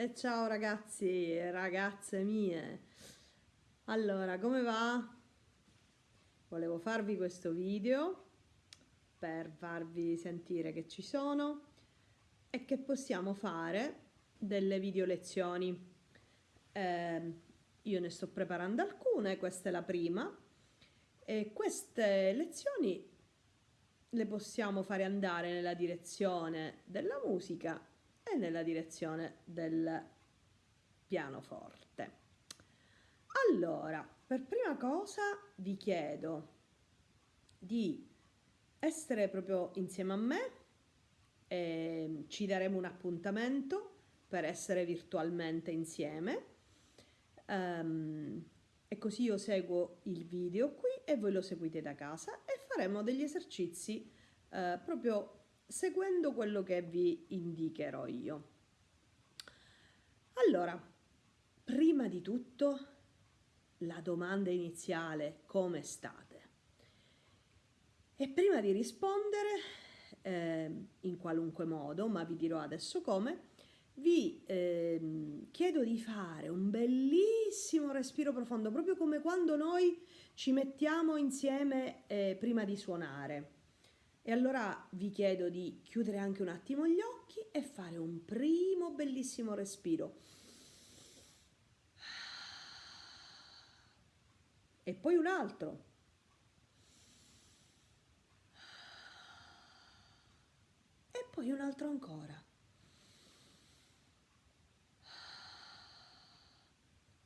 E ciao ragazzi e ragazze mie. Allora, come va? Volevo farvi questo video per farvi sentire che ci sono e che possiamo fare delle video lezioni. Eh, io ne sto preparando alcune, questa è la prima e queste lezioni le possiamo fare andare nella direzione della musica e nella direzione del pianoforte. Allora, per prima cosa vi chiedo di essere proprio insieme a me e ci daremo un appuntamento per essere virtualmente insieme um, e così io seguo il video qui e voi lo seguite da casa e faremo degli esercizi uh, proprio seguendo quello che vi indicherò io. Allora, prima di tutto la domanda iniziale, come state? E prima di rispondere, eh, in qualunque modo, ma vi dirò adesso come, vi eh, chiedo di fare un bellissimo respiro profondo, proprio come quando noi ci mettiamo insieme eh, prima di suonare. E allora vi chiedo di chiudere anche un attimo gli occhi e fare un primo bellissimo respiro. E poi un altro. E poi un altro ancora.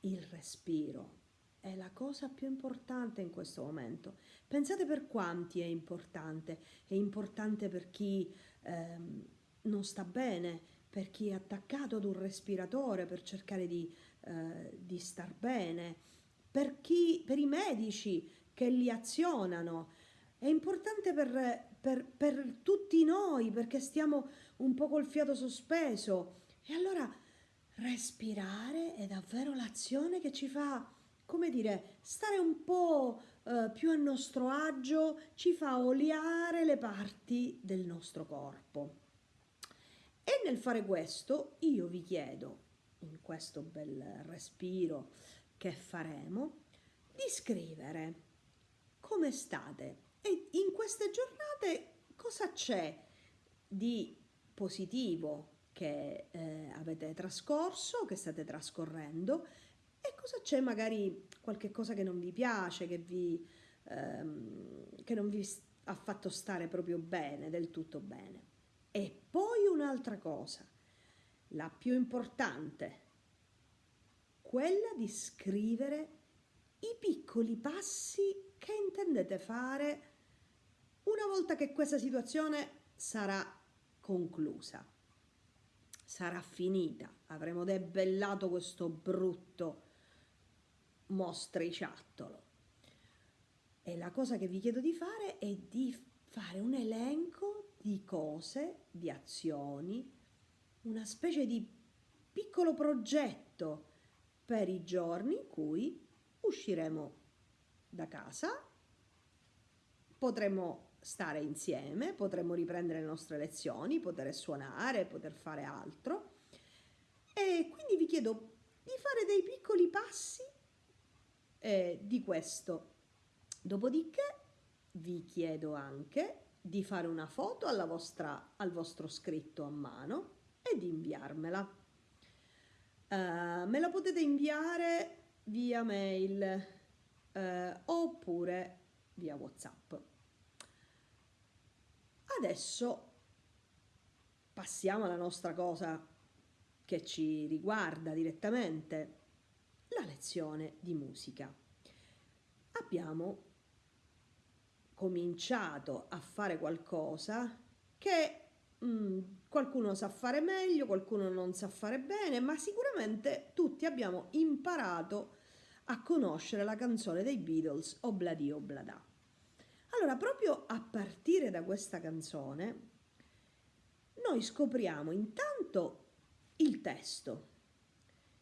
Il respiro è la cosa più importante in questo momento. Pensate per quanti è importante. È importante per chi ehm, non sta bene, per chi è attaccato ad un respiratore per cercare di, eh, di star bene, per, chi, per i medici che li azionano. È importante per, per, per tutti noi perché stiamo un po' col fiato sospeso. E allora respirare è davvero l'azione che ci fa come dire, stare un po' eh, più a nostro agio ci fa oliare le parti del nostro corpo. E nel fare questo io vi chiedo, in questo bel respiro che faremo, di scrivere come state e in queste giornate cosa c'è di positivo che eh, avete trascorso, che state trascorrendo e cosa c'è magari qualche cosa che non vi piace, che, vi, ehm, che non vi ha fatto stare proprio bene, del tutto bene. E poi un'altra cosa, la più importante, quella di scrivere i piccoli passi che intendete fare una volta che questa situazione sarà conclusa, sarà finita, avremo debellato questo brutto mostriciattolo. E la cosa che vi chiedo di fare è di fare un elenco di cose, di azioni, una specie di piccolo progetto per i giorni in cui usciremo da casa, potremo stare insieme, potremo riprendere le nostre lezioni, poter suonare, poter fare altro. E quindi vi chiedo di fare dei piccoli passi eh, di questo. Dopodiché vi chiedo anche di fare una foto vostra, al vostro scritto a mano e di inviarmela. Uh, me la potete inviare via mail uh, oppure via whatsapp adesso passiamo alla nostra cosa che ci riguarda direttamente la lezione di musica. Abbiamo cominciato a fare qualcosa che mh, mm, qualcuno sa fare meglio, qualcuno non sa fare bene, ma sicuramente tutti abbiamo imparato a conoscere la canzone dei Beatles Obladi Oblada. Allora, proprio a partire da questa canzone, noi scopriamo intanto il testo,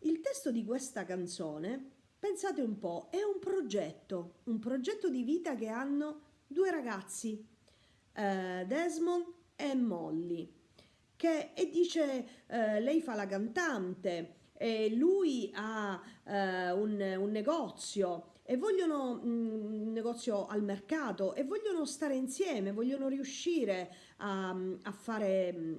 il testo di questa canzone, pensate un po', è un progetto, un progetto di vita che hanno due ragazzi, eh, Desmond e Molly. che, e dice eh, lei fa la cantante e lui ha eh, un, un, negozio e vogliono mm, un negozio al mercato e vogliono stare insieme, vogliono riuscire a, a fare mm,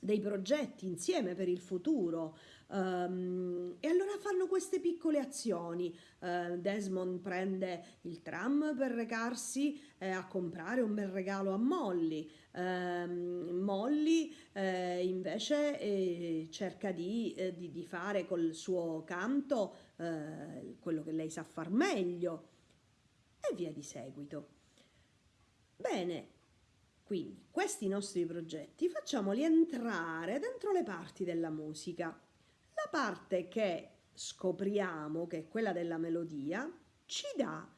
dei progetti insieme per il futuro. Um, e allora fanno queste piccole azioni. Uh, Desmond prende il tram per recarsi eh, a comprare un bel regalo a Molly. Uh, Molly eh, invece eh, cerca di, eh, di, di, fare col suo canto eh, quello che lei sa far meglio e via di seguito. Bene, quindi questi nostri progetti facciamoli entrare dentro le parti della musica parte che scopriamo, che è quella della melodia, ci dà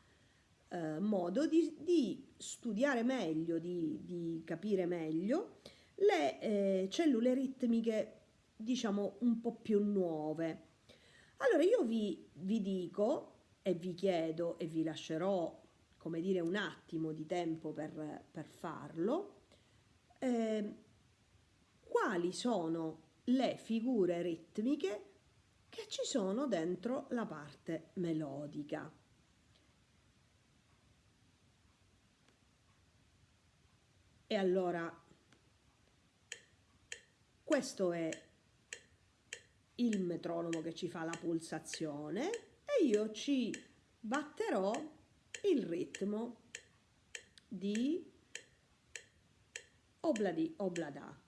eh, modo di, di, studiare meglio, di, di capire meglio le eh, cellule ritmiche, diciamo, un po' più nuove. Allora io vi, vi dico e vi chiedo e vi lascerò, come dire, un attimo di tempo per, per farlo, eh, quali sono le figure ritmiche che ci sono dentro la parte melodica. E allora questo è il metronomo che ci fa la pulsazione e io ci batterò il ritmo di obladi oblada.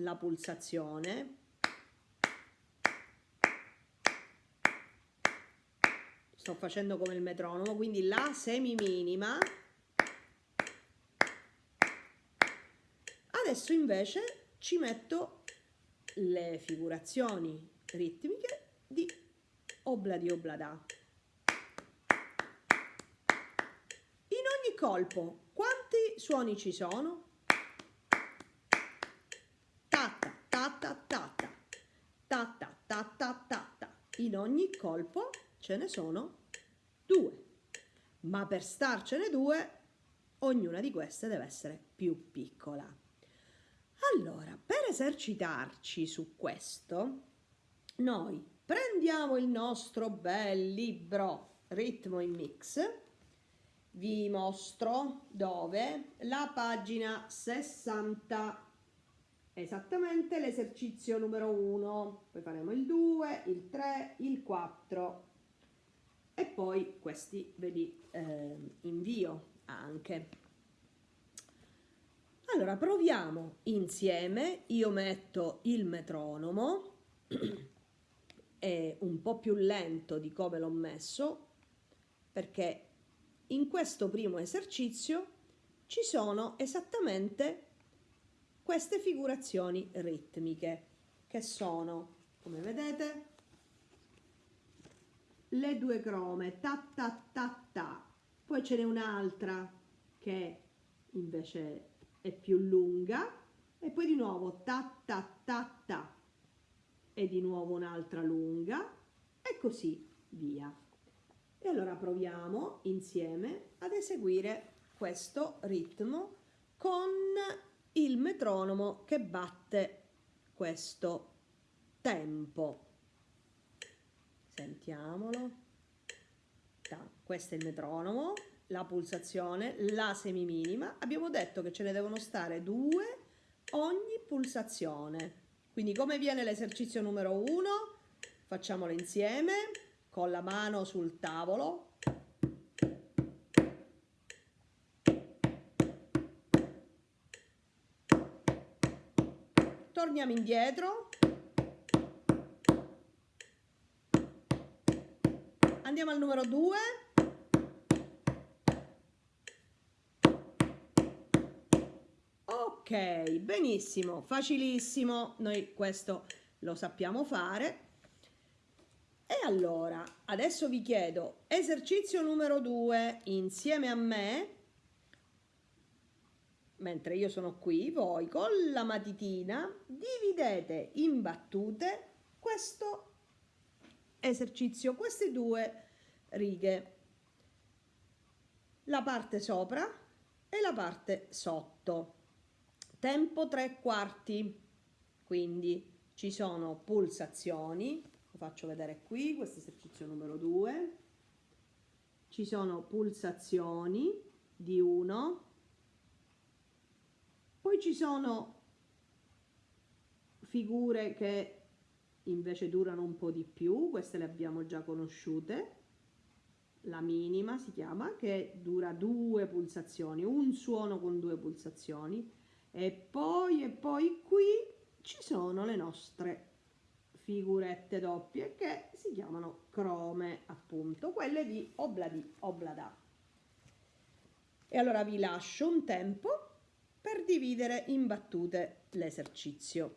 la pulsazione. Sto facendo come il metronomo quindi la semiminima. Adesso invece ci metto le figurazioni ritmiche di obladi oblada in ogni colpo quanti suoni ci sono? In ogni colpo ce ne sono due, ma per starcene due ognuna di queste deve essere più piccola. Allora, per esercitarci su questo, noi prendiamo il nostro bel libro Ritmo in Mix, vi mostro dove, la pagina 60 esattamente l'esercizio numero 1, poi faremo il 2, il 3, il 4 e poi questi ve li eh, invio anche. Allora proviamo insieme, io metto il metronomo, è un po' più lento di come l'ho messo perché in questo primo esercizio ci sono esattamente queste figurazioni ritmiche che sono, come vedete, le due crome, ta ta ta ta, poi ce n'è un'altra che invece è più lunga e poi di nuovo ta ta ta ta e di nuovo un'altra lunga e così via. E allora proviamo insieme ad eseguire questo ritmo con il metronomo che batte questo tempo. Sentiamolo. Questo è il metronomo, la pulsazione, la semiminima. Abbiamo detto che ce ne devono stare due ogni pulsazione. Quindi come viene l'esercizio numero uno? Facciamolo insieme con la mano sul tavolo torniamo indietro andiamo al numero 2. Ok, benissimo, facilissimo, noi questo lo sappiamo fare. E allora, adesso vi chiedo, esercizio numero 2, insieme a me, mentre io sono qui, voi con la matitina dividete in battute questo esercizio, queste due righe, la parte sopra e la parte sotto. Tempo tre quarti, quindi ci sono pulsazioni, faccio vedere qui, questo esercizio numero 2, ci sono pulsazioni di 1, poi ci sono figure che invece durano un po' di più, queste le abbiamo già conosciute, la minima si chiama, che dura due pulsazioni, un suono con due pulsazioni, e poi, e poi qui ci sono le nostre figurette doppie che si chiamano crome appunto quelle di obladi oblada. E allora vi lascio un tempo per dividere in battute l'esercizio.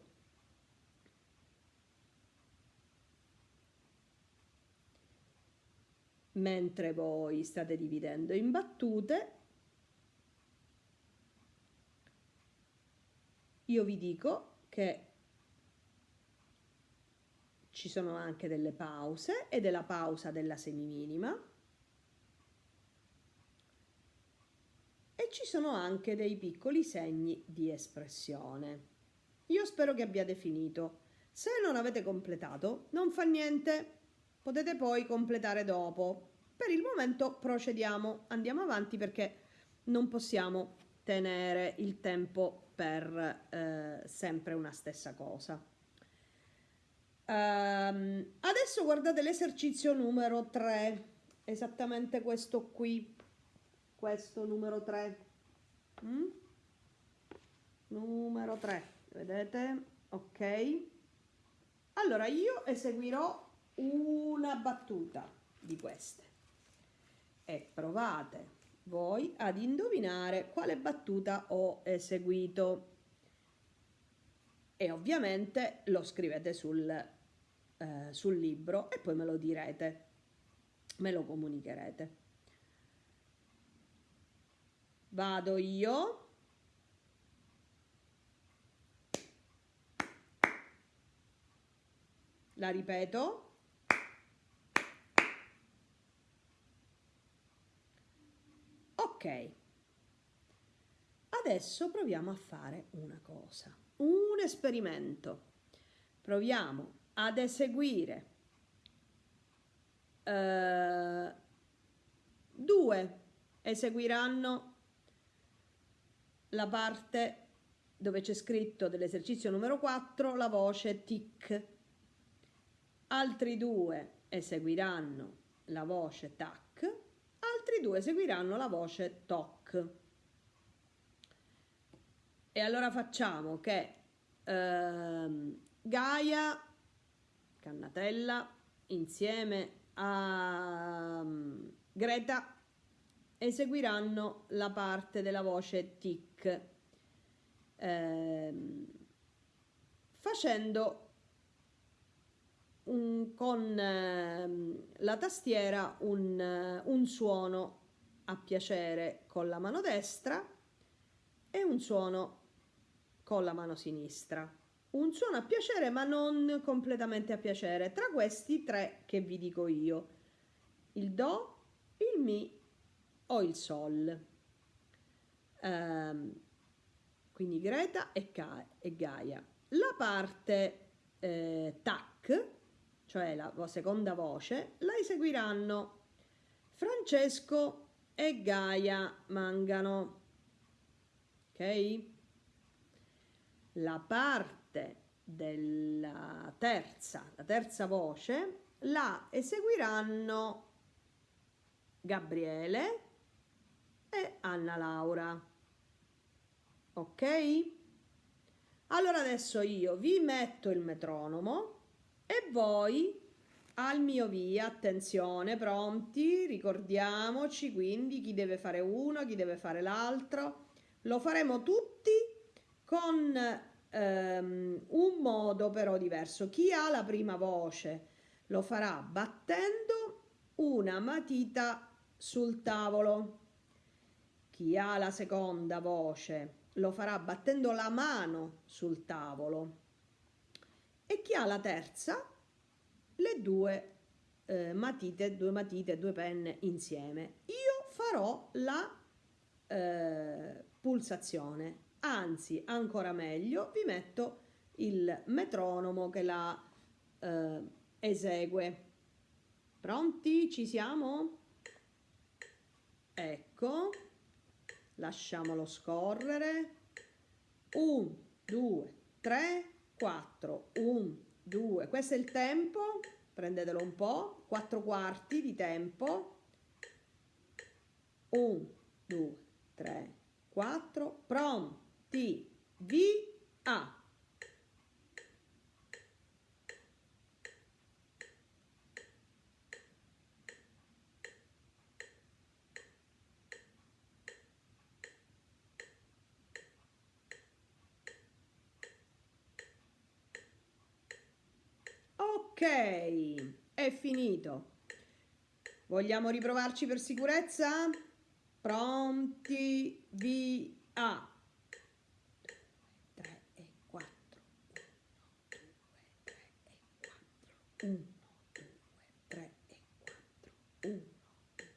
Mentre voi state dividendo in battute io vi dico che ci sono anche delle pause e della pausa della semiminima ci sono anche dei piccoli segni di espressione. Io spero che abbiate finito. Se non avete completato, non fa niente, potete poi completare dopo. Per il momento procediamo, andiamo avanti perché non possiamo tenere il tempo per eh, sempre una stessa cosa. Um, adesso guardate l'esercizio numero 3, esattamente questo qui, questo numero 3. Mm? Numero 3, vedete? Ok. Allora io eseguirò una battuta di queste e provate voi ad indovinare quale battuta ho eseguito e ovviamente lo scrivete sul, eh, sul libro e poi me lo direte, me lo comunicherete. Vado io. La ripeto. Ok. Adesso proviamo a fare una cosa un esperimento. Proviamo ad eseguire uh, due eseguiranno la parte dove c'è scritto dell'esercizio numero 4 la voce tic. Altri due eseguiranno la voce tac, altri due eseguiranno la voce toc. E allora facciamo che ehm, Gaia, Cannatella, insieme a um, Greta eseguiranno la parte della voce tic ehm, facendo un, con ehm, la tastiera un, un suono a piacere con la mano destra e un suono con la mano sinistra. Un suono a piacere ma non completamente a piacere, tra questi tre che vi dico io, il Do, il Mi o il Sol. Um, quindi Greta e, Ga e, Gaia. La parte eh, TAC, cioè la seconda voce, la eseguiranno Francesco e Gaia Mangano. Ok? la parte della terza, la terza voce, la eseguiranno Gabriele e Anna Laura. Ok? Allora adesso io vi metto il metronomo e voi al mio via, attenzione, pronti, ricordiamoci quindi chi deve fare uno, chi deve fare l'altro. Lo faremo tutti con ehm, un modo però diverso. Chi ha la prima voce lo farà battendo una matita sul tavolo. Chi ha la seconda voce lo farà battendo la mano sul tavolo. E chi ha la terza le due eh, matite, due matite, due penne insieme. Io farò la eh, pulsazione, anzi ancora meglio vi metto il metronomo che la eh, esegue. Pronti? Ci siamo? Ecco, lasciamolo scorrere. 1, 2, 3, 4, 1, 2, questo è il tempo, prendetelo un po', 4 quarti di tempo, 1, 2, 3, 4, pronti, via! È finito. Vogliamo riprovarci per sicurezza? Pronti, via. 3 e 4. 1, 2, 3 e 4. 1, 2,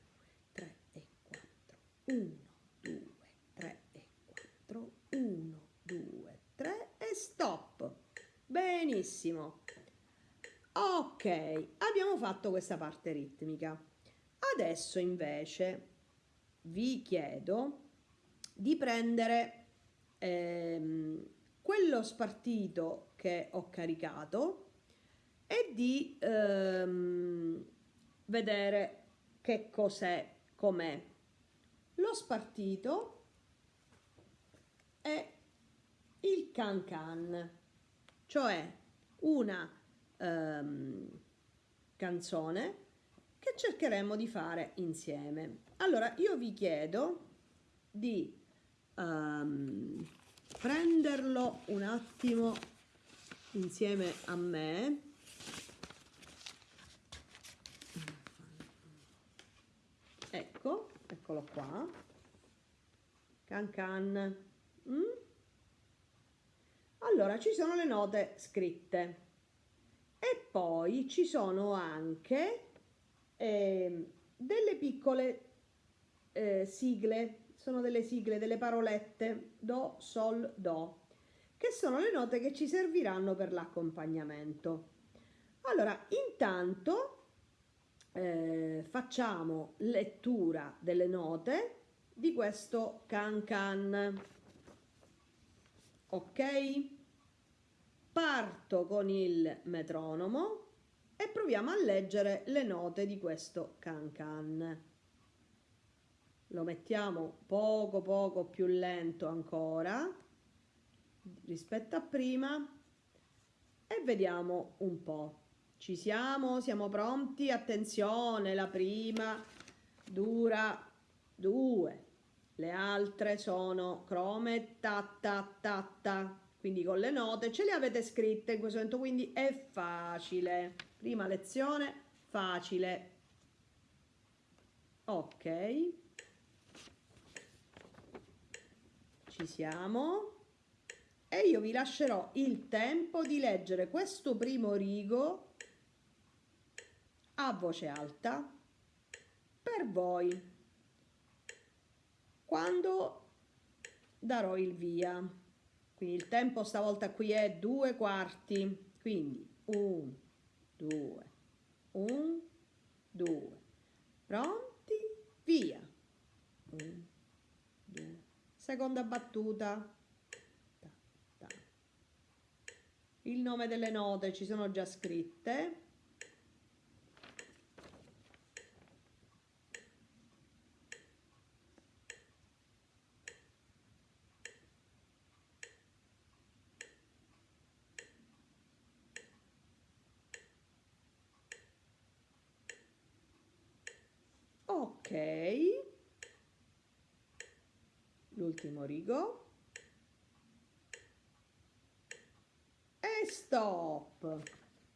3 e 4. 1, 2, 3 e 4. 1, 2, 3 e stop. Benissimo. Ok, abbiamo fatto questa parte ritmica. Adesso invece vi chiedo di prendere ehm, quello spartito che ho caricato e di ehm, vedere che cos'è, com'è. Lo spartito è il can can, cioè una ehm, canzone che cercheremo di fare insieme. Allora, io vi chiedo di um, prenderlo un attimo insieme a me. Ecco, eccolo qua. Can can. Mm? Allora, ci sono le note scritte poi ci sono anche eh, delle piccole eh, sigle, sono delle sigle, delle parolette do, sol, do, che sono le note che ci serviranno per l'accompagnamento. Allora, intanto eh, facciamo lettura delle note di questo can can. Ok? Parto con il metronomo e proviamo a leggere le note di questo can can. Lo mettiamo poco poco più lento ancora rispetto a prima e vediamo un po'. Ci siamo? Siamo pronti? Attenzione, la prima dura due, le altre sono crome ta ta ta ta quindi con le note, ce le avete scritte in questo momento, quindi è facile. Prima lezione, facile. Ok. Ci siamo. E io vi lascerò il tempo di leggere questo primo rigo a voce alta per voi quando darò il via. Quindi il tempo stavolta qui è due quarti, quindi un, due, un, due. Pronti? Via. Un, due. Seconda battuta. Ta, ta. Il nome delle note ci sono già scritte. Ok. L'ultimo rigo. E stop.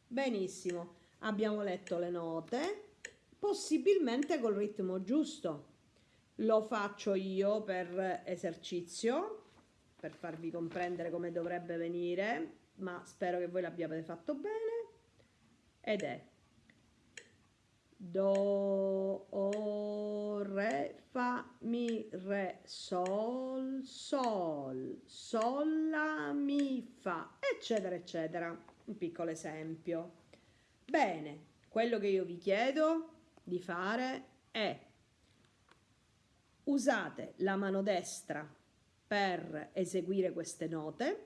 Benissimo. Abbiamo letto le note. Possibilmente col ritmo giusto. Lo faccio io per esercizio per farvi comprendere come dovrebbe venire ma spero che voi l'abbiate fatto bene. Ed è do, o, re, fa, mi, re, sol, sol, sol, la, mi, fa, eccetera, eccetera. Un piccolo esempio. Bene, quello che io vi chiedo di fare è usate la mano destra per eseguire queste note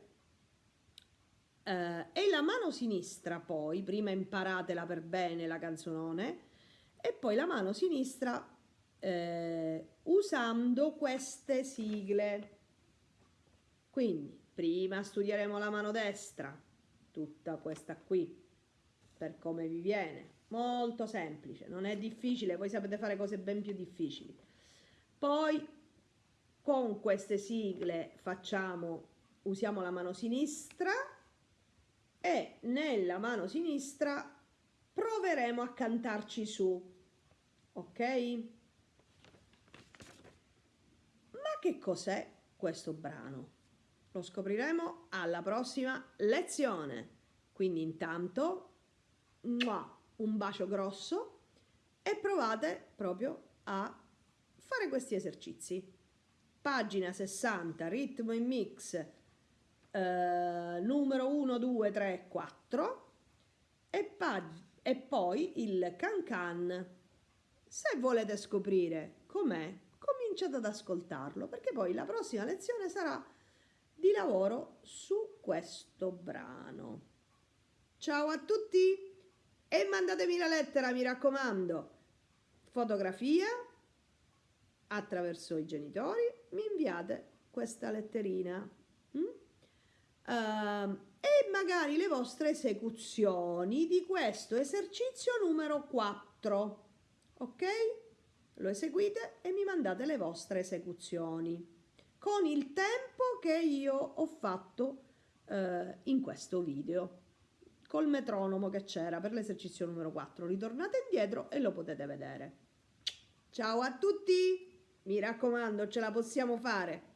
eh, e la mano sinistra poi, prima imparatela per bene la canzone, e poi la mano sinistra eh, usando queste sigle. Quindi prima studieremo la mano destra, tutta questa qui, per come vi viene. Molto semplice, non è difficile, voi sapete fare cose ben più difficili. Poi con queste sigle facciamo, usiamo la mano sinistra e nella mano sinistra proveremo a cantarci su ok? Ma che cos'è questo brano? Lo scopriremo alla prossima lezione. Quindi intanto un bacio grosso e provate proprio a fare questi esercizi. Pagina 60, ritmo in mix, eh, numero 1, 2, 3, 4 e, e poi il can can se volete scoprire com'è, cominciate ad ascoltarlo perché poi la prossima lezione sarà di lavoro su questo brano. Ciao a tutti e mandatemi la lettera, mi raccomando. Fotografia attraverso i genitori, mi inviate questa letterina. Mm? Uh, e magari le vostre esecuzioni di questo esercizio numero 4 ok? Lo eseguite e mi mandate le vostre esecuzioni con il tempo che io ho fatto eh, in questo video col metronomo che c'era per l'esercizio numero 4 ritornate indietro e lo potete vedere. Ciao a tutti! Mi raccomando ce la possiamo fare